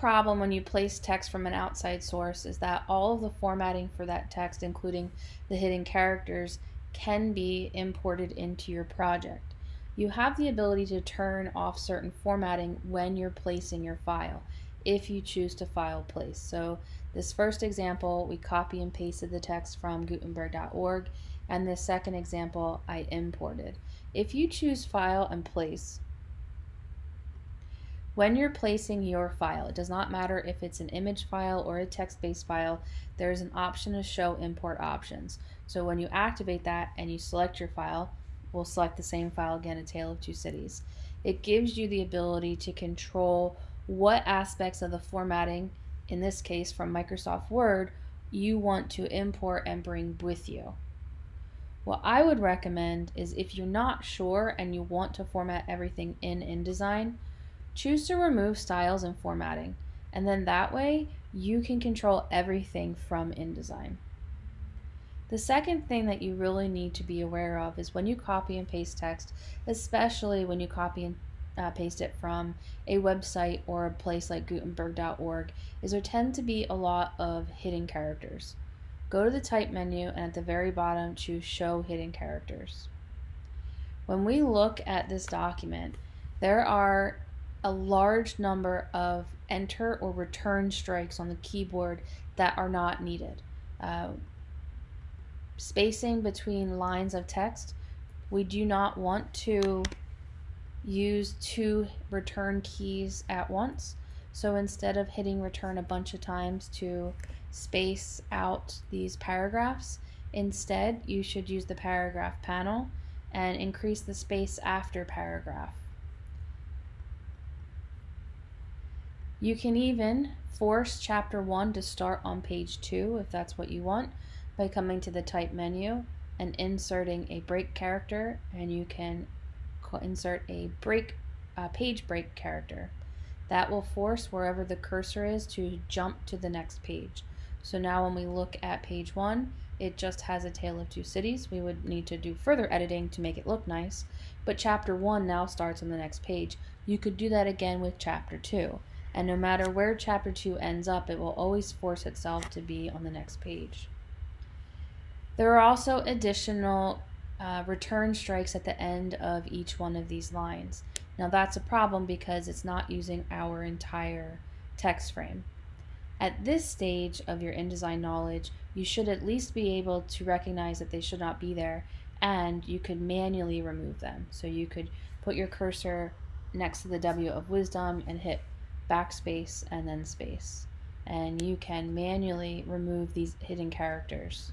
problem when you place text from an outside source is that all of the formatting for that text, including the hidden characters, can be imported into your project. You have the ability to turn off certain formatting when you're placing your file, if you choose to file place. So this first example, we copy and pasted the text from Gutenberg.org, and this second example, I imported. If you choose File and Place, when you're placing your file, it does not matter if it's an image file or a text-based file, there's an option to show import options. So when you activate that and you select your file, we'll select the same file again, A Tale of Two Cities. It gives you the ability to control what aspects of the formatting, in this case from Microsoft Word, you want to import and bring with you. What I would recommend is if you're not sure and you want to format everything in InDesign, choose to remove styles and formatting. And then that way you can control everything from InDesign. The second thing that you really need to be aware of is when you copy and paste text, especially when you copy and uh, paste it from a website or a place like Gutenberg.org, is there tend to be a lot of hidden characters. Go to the type menu and at the very bottom choose show hidden characters. When we look at this document, there are a large number of enter or return strikes on the keyboard that are not needed. Uh, spacing between lines of text, we do not want to use two return keys at once. So instead of hitting return a bunch of times to space out these paragraphs. Instead, you should use the paragraph panel and increase the space after paragraph. You can even force chapter 1 to start on page 2 if that's what you want by coming to the type menu and inserting a break character and you can insert a break uh, page break character. That will force wherever the cursor is to jump to the next page. So now when we look at page one, it just has a tale of two cities. We would need to do further editing to make it look nice, but chapter one now starts on the next page. You could do that again with chapter two. And no matter where chapter two ends up, it will always force itself to be on the next page. There are also additional uh, return strikes at the end of each one of these lines. Now that's a problem because it's not using our entire text frame. At this stage of your InDesign knowledge, you should at least be able to recognize that they should not be there and you could manually remove them. So you could put your cursor next to the W of wisdom and hit backspace and then space. And you can manually remove these hidden characters.